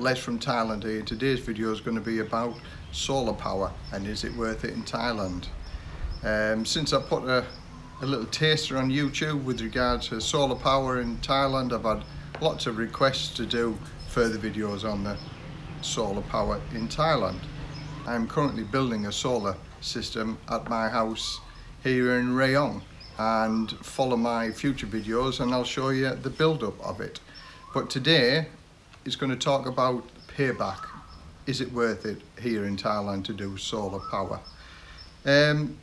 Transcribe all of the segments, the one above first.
Les from Thailand here. Today's video is going to be about solar power and is it worth it in Thailand. Um, since I put a, a little taster on YouTube with regards to solar power in Thailand, I've had lots of requests to do further videos on the solar power in Thailand. I'm currently building a solar system at my house here in Rayong and follow my future videos and I'll show you the build-up of it. But today is going to talk about payback. Is it worth it here in Thailand to do solar power? Um,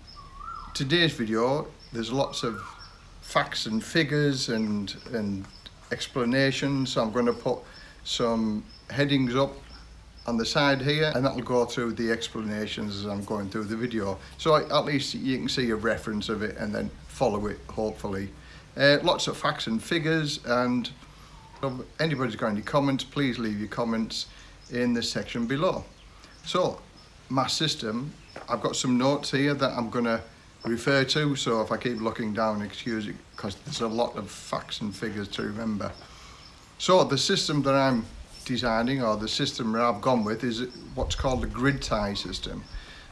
today's video, there's lots of facts and figures and, and explanations. So I'm going to put some headings up on the side here and that'll go through the explanations as I'm going through the video. So at least you can see a reference of it and then follow it hopefully. Uh, lots of facts and figures and Um, if anybody's got any comments, please leave your comments in the section below. So, my system, I've got some notes here that I'm going to refer to, so if I keep looking down, excuse it, because there's a lot of facts and figures to remember. So, the system that I'm designing, or the system that I've gone with, is what's called a grid tie system.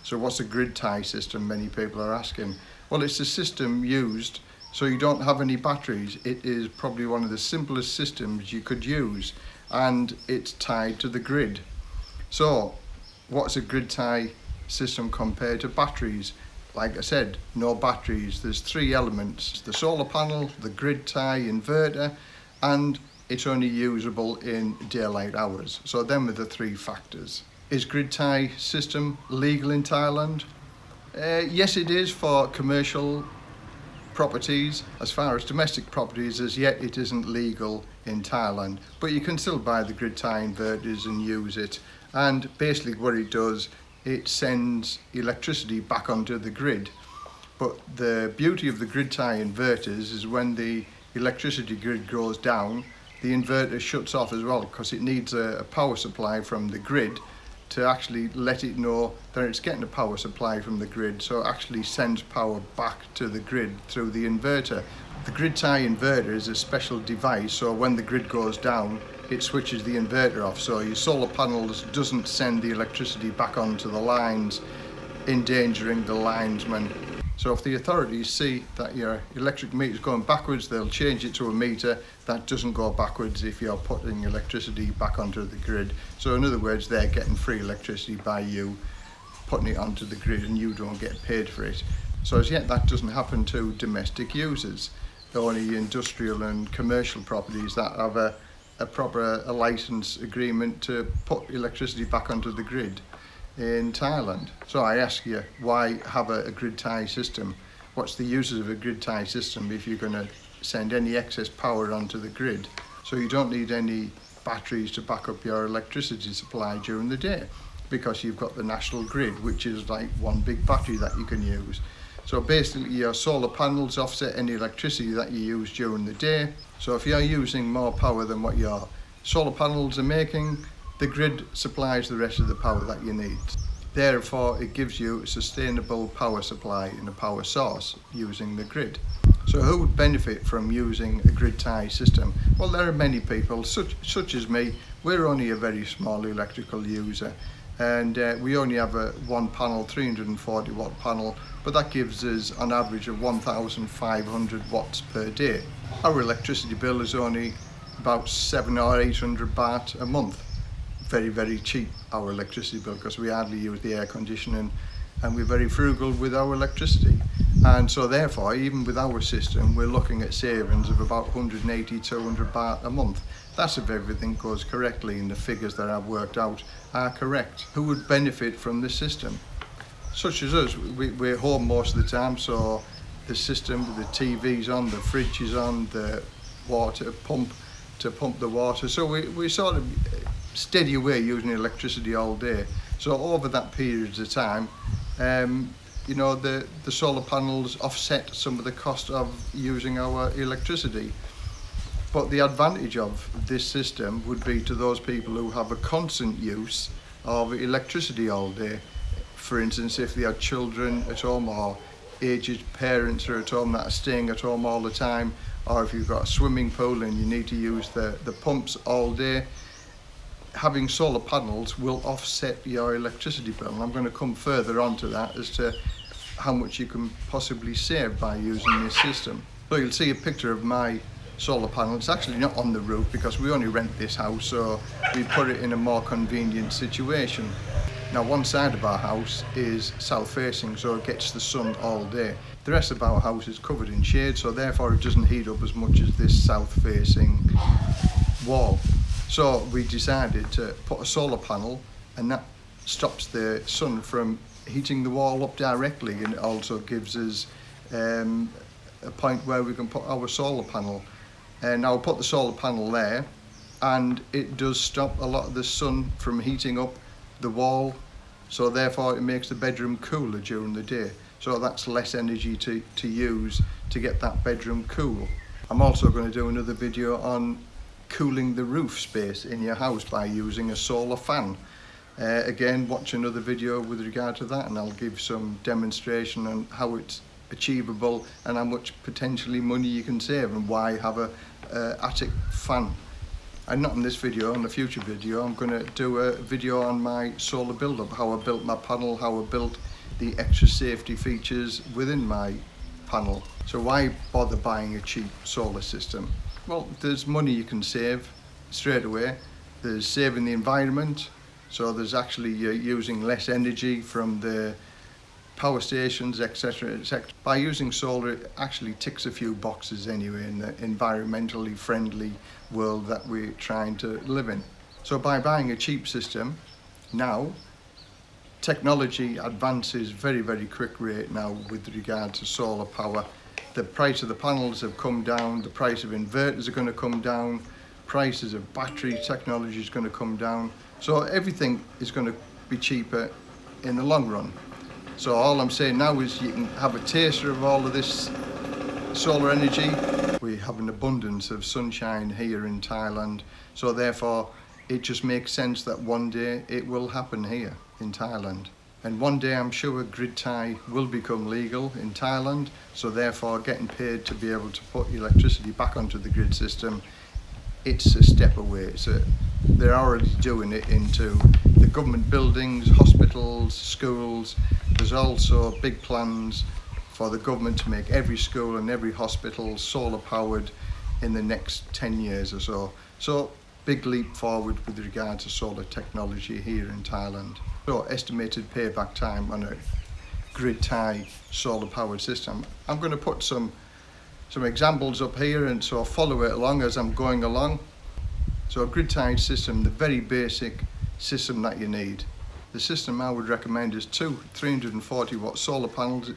So, what's a grid tie system, many people are asking? Well, it's a system used so you don't have any batteries. It is probably one of the simplest systems you could use and it's tied to the grid. So what's a grid tie system compared to batteries? Like I said, no batteries. There's three elements, the solar panel, the grid tie inverter, and it's only usable in daylight hours. So them are the three factors. Is grid tie system legal in Thailand? Uh, yes, it is for commercial properties. As far as domestic properties, as yet it isn't legal in Thailand, but you can still buy the grid tie inverters and use it. And basically what it does, it sends electricity back onto the grid. But the beauty of the grid tie inverters is when the electricity grid goes down, the inverter shuts off as well because it needs a, a power supply from the grid to actually let it know that it's getting a power supply from the grid so it actually sends power back to the grid through the inverter. The grid tie inverter is a special device so when the grid goes down it switches the inverter off so your solar panels doesn't send the electricity back onto the lines endangering the linesman So if the authorities see that your electric meter is going backwards, they'll change it to a meter that doesn't go backwards if you're putting electricity back onto the grid. So in other words, they're getting free electricity by you putting it onto the grid and you don't get paid for it. So as yet that doesn't happen to domestic users, only industrial and commercial properties that have a, a proper a license agreement to put electricity back onto the grid. In Thailand. So I ask you, why have a, a grid tie system? What's the uses of a grid tie system if you're going to send any excess power onto the grid? So you don't need any batteries to back up your electricity supply during the day because you've got the national grid, which is like one big battery that you can use. So basically your solar panels offset any electricity that you use during the day. So if you're using more power than what your solar panels are making, the grid supplies the rest of the power that you need. Therefore, it gives you a sustainable power supply and a power source using the grid. So who would benefit from using a grid tie system? Well, there are many people, such, such as me. We're only a very small electrical user and uh, we only have a one panel 340 watt panel but that gives us an average of 1500 watts per day our electricity bill is only about seven or 800 baht a month very, very cheap, our electricity bill, because we hardly use the air conditioning and we're very frugal with our electricity. And so therefore, even with our system, we're looking at savings of about 180, 200 baht a month. That's if everything goes correctly and the figures that I've worked out are correct. Who would benefit from this system? Such as us, we, we're home most of the time, so the system with the TV's on, the fridge is on, the water pump to pump the water. So we, we sort of steady away using electricity all day. So over that period of time, um, you know, the, the solar panels offset some of the cost of using our electricity. But the advantage of this system would be to those people who have a constant use of electricity all day. For instance, if they have children at home or aged parents are at home that are staying at home all the time, or if you've got a swimming pool and you need to use the, the pumps all day, having solar panels will offset your electricity bill and I'm going to come further on to that as to how much you can possibly save by using this system. So you'll see a picture of my solar panel. It's actually not on the roof because we only rent this house so we put it in a more convenient situation. Now one side of our house is south facing so it gets the sun all day. The rest of our house is covered in shade so therefore it doesn't heat up as much as this south facing wall. So we decided to put a solar panel and that stops the sun from heating the wall up directly and it also gives us um, a point where we can put our solar panel. And I'll put the solar panel there and it does stop a lot of the sun from heating up the wall so therefore it makes the bedroom cooler during the day. So that's less energy to, to use to get that bedroom cool. I'm also going to do another video on cooling the roof space in your house by using a solar fan. Uh, again, watch another video with regard to that and I'll give some demonstration on how it's achievable and how much potentially money you can save and why have a uh, attic fan. And not in this video, in a future video, I'm going to do a video on my solar build-up, how I built my panel, how I built the extra safety features within my panel. So why bother buying a cheap solar system? Well, there's money you can save straight away. There's saving the environment, so there's actually uh, using less energy from the power stations, etc. etc. By using solar, it actually ticks a few boxes anyway in the environmentally friendly world that we're trying to live in. So by buying a cheap system, now, technology advances very, very quick rate now with regard to solar power the price of the panels have come down, the price of inverters are going to come down, prices of battery technology is going to come down. So everything is going to be cheaper in the long run. So all I'm saying now is you can have a taster of all of this solar energy. We have an abundance of sunshine here in Thailand. So therefore it just makes sense that one day it will happen here in Thailand. And one day I'm sure grid tie will become legal in Thailand. So therefore getting paid to be able to put electricity back onto the grid system, it's a step away. So they're already doing it into the government buildings, hospitals, schools. There's also big plans for the government to make every school and every hospital solar powered in the next 10 years or so. So big leap forward with regard to solar technology here in Thailand. So estimated payback time on a grid tie solar powered system. I'm going to put some some examples up here and so I'll follow it along as I'm going along. So a grid tie system, the very basic system that you need. The system I would recommend is two 340 watt solar panels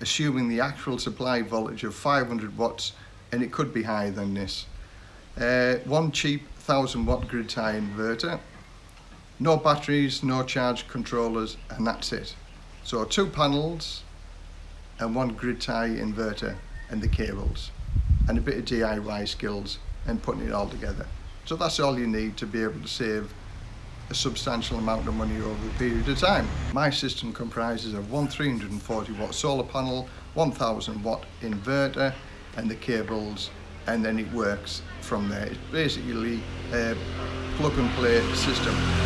assuming the actual supply voltage of 500 watts and it could be higher than this. Uh, one cheap 1000 watt grid tie inverter no batteries, no charge controllers, and that's it. So two panels and one grid tie inverter and the cables and a bit of DIY skills and putting it all together. So that's all you need to be able to save a substantial amount of money over a period of time. My system comprises of one 340 watt solar panel, 1000 watt inverter and the cables and then it works from there. It's basically a plug and play system.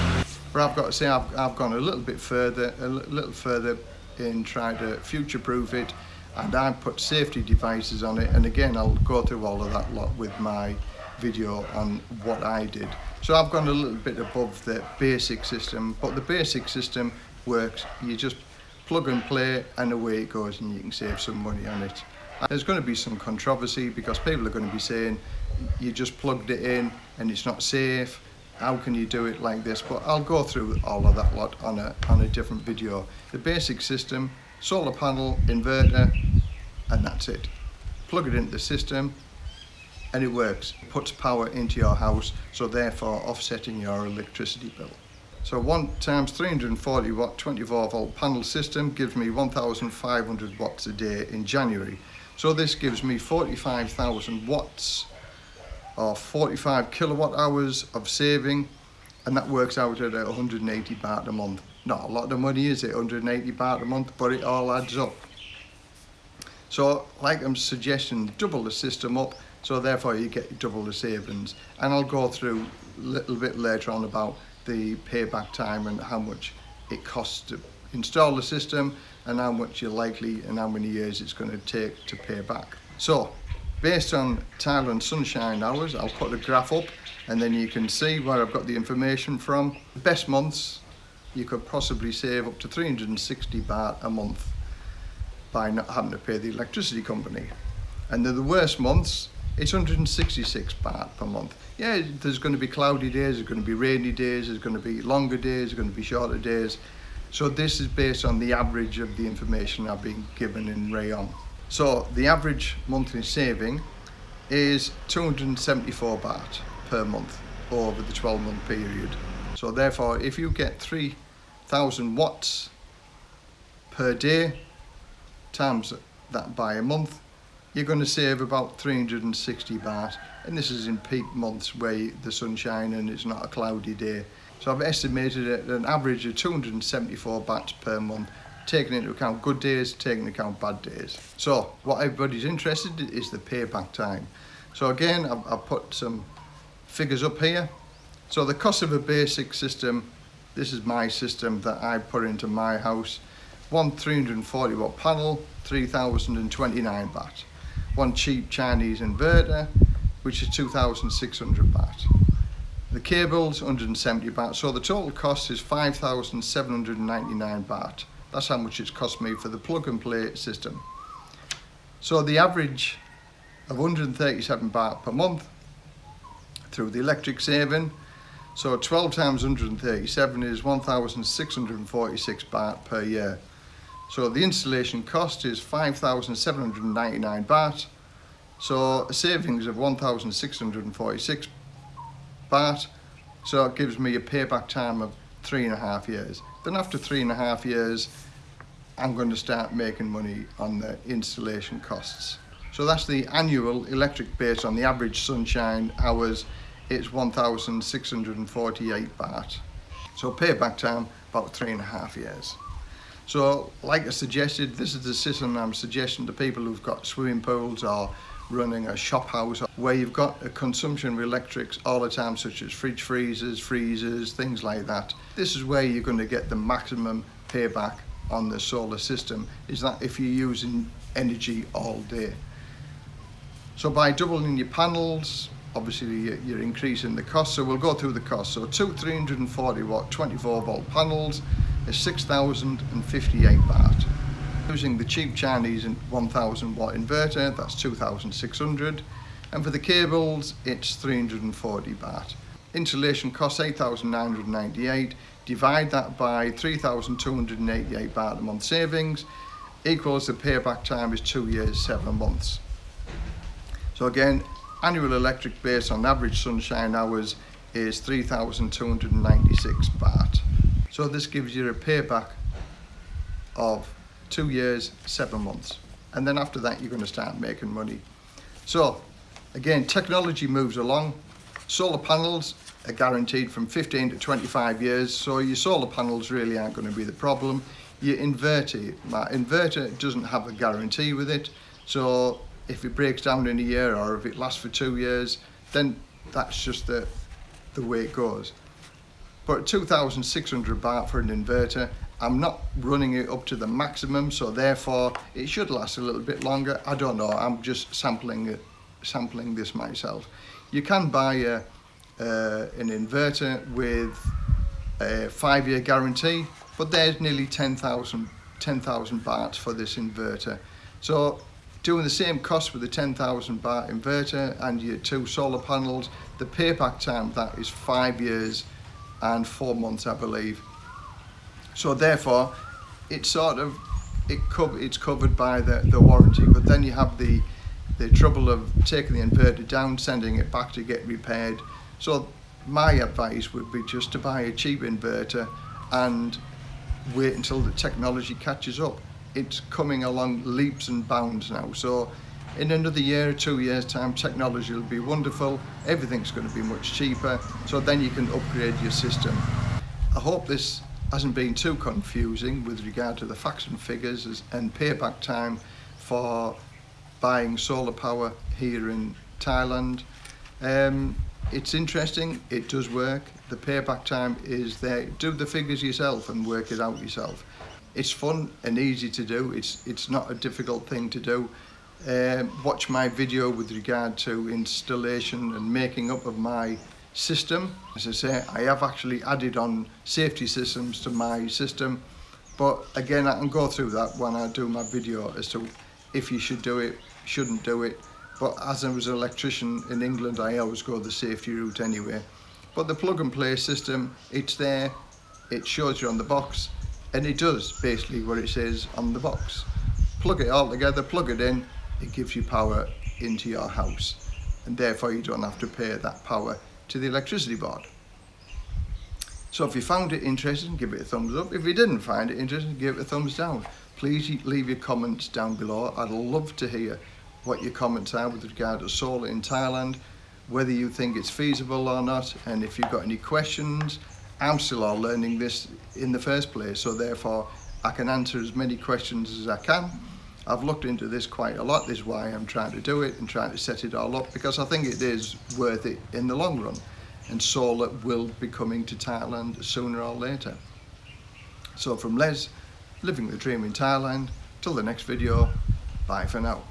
But I've got to say I've, I've gone a little bit further, a little further in trying to future-proof it and I've put safety devices on it and again I'll go through all of that lot with my video on what I did. So I've gone a little bit above the basic system but the basic system works. You just plug and play and away it goes and you can save some money on it. There's going to be some controversy because people are going to be saying you just plugged it in and it's not safe how can you do it like this? But I'll go through all of that lot on a on a different video. The basic system solar panel inverter and that's it. Plug it into the system and it works. It puts power into your house so therefore offsetting your electricity bill. So 1 times 340 watt 24 volt panel system gives me 1500 watts a day in January. So this gives me 45,000 watts or 45 kilowatt hours of saving and that works out at 180 baht a month. Not a lot of money is it, 180 baht a month, but it all adds up. So like I'm suggesting, double the system up So therefore you get double the savings. And I'll go through a little bit later on about the payback time and how much it costs to install the system and how much you're likely and how many years it's going to take to pay back. So based on Thailand sunshine hours, I'll put a graph up and then you can see where I've got the information from. The best months, you could possibly save up to 360 baht a month by not having to pay the electricity company. And then the worst months, it's 166 baht per month. Yeah, there's going to be cloudy days, there's going to be rainy days, there's going to be longer days, there's going to be shorter days. So this is based on the average of the information I've been given in Rayong. So the average monthly saving is 274 baht per month over the 12 month period. So therefore, if you get 3000 watts per day times that by a month, you're going to save about 360 baht. And this is in peak months where the sunshine and it's not a cloudy day. So I've estimated an average of 274 bahts per month, taking into account good days, taking into account bad days. So what everybody's interested in is the payback time. So again, I've, I've put some figures up here. So the cost of a basic system, this is my system that I put into my house. One 340 watt panel, 3029 baht. One cheap Chinese inverter, which is 2600 baht. The cable's 170 baht, so the total cost is 5,799 baht. That's how much it's cost me for the plug and play system. So the average of 137 baht per month through the electric saving. So 12 times 137 is 1,646 baht per year. So the installation cost is 5,799 baht. So a savings of 1,646 baht. So it gives me a payback time of three and a half years. Then after three and a half years, I'm going to start making money on the installation costs. So that's the annual electric base on the average sunshine hours. It's 1,648 baht. So payback time, about three and a half years. So like I suggested, this is the system I'm suggesting to people who've got swimming pools or running a shop house where you've got a consumption of electrics all the time such as fridge freezers, freezers, things like that. This is where you're going to get the maximum payback on the solar system is that if you're using energy all day. So by doubling your panels, obviously you're increasing the cost. So we'll go through the cost. So two 340 watt 24 volt panels is 6,058 baht. Using the cheap Chinese 1000 watt inverter, that's 2,600. And for the cables, it's 340 baht. Installation costs 8,998. Divide that by 3,288 baht a month savings, equals the payback time is two years, seven months. So again, annual electric base on average sunshine hours is 3,296 baht. So this gives you a payback of two years, seven months. And then after that, you're going to start making money. So again, technology moves along. Solar panels are guaranteed from 15 to 25 years. So your solar panels really aren't going to be the problem. Your inverter, my inverter doesn't have a guarantee with it. So if it breaks down in a year or if it lasts for two years, then that's just the, the way it goes. But 2,600 baht for an inverter I'm not running it up to the maximum, so therefore it should last a little bit longer. I don't know, I'm just sampling sampling this myself. You can buy a, uh, an inverter with a five-year guarantee, but there's nearly 10,000 10,000 baht for this inverter. So doing the same cost with the 10,000 baht inverter and your two solar panels, the payback time that is five years and four months, I believe. So therefore, it's sort of it it's covered by the, the warranty, but then you have the the trouble of taking the inverter down, sending it back to get repaired. So my advice would be just to buy a cheap inverter and wait until the technology catches up. It's coming along leaps and bounds now. So in another year or two years time, technology will be wonderful. Everything's going to be much cheaper. So then you can upgrade your system. I hope this hasn't been too confusing with regard to the facts and figures and payback time for buying solar power here in Thailand. Um, it's interesting, it does work. The payback time is there. Do the figures yourself and work it out yourself. It's fun and easy to do. It's, it's not a difficult thing to do. Um, watch my video with regard to installation and making up of my system. As I say, I have actually added on safety systems to my system, but again, I can go through that when I do my video as to if you should do it, shouldn't do it. But as I was an electrician in England, I always go the safety route anyway. But the plug and play system, it's there, it shows you on the box, and it does basically what it says on the box. Plug it all together, plug it in, it gives you power into your house and therefore you don't have to pay that power to the electricity board. So if you found it interesting, give it a thumbs up. If you didn't find it interesting, give it a thumbs down. Please leave your comments down below. I'd love to hear what your comments are with regard to solar in Thailand, whether you think it's feasible or not, and if you've got any questions. I'm still learning this in the first place, so therefore I can answer as many questions as I can. I've looked into this quite a lot, this is why I'm trying to do it and trying to set it all up because I think it is worth it in the long run and solar will be coming to Thailand sooner or later. So from Les, living the dream in Thailand, till the next video, bye for now.